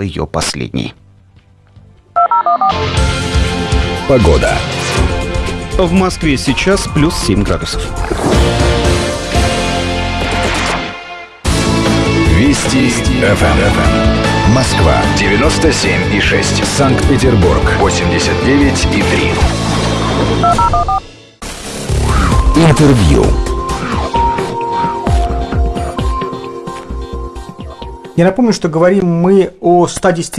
ее последней. Погода. В Москве сейчас плюс 7 градусов. Вести ФМ. Москва 97 и 6. Санкт-Петербург 89 и 3. Интервью. Я напомню, что говорим мы о 110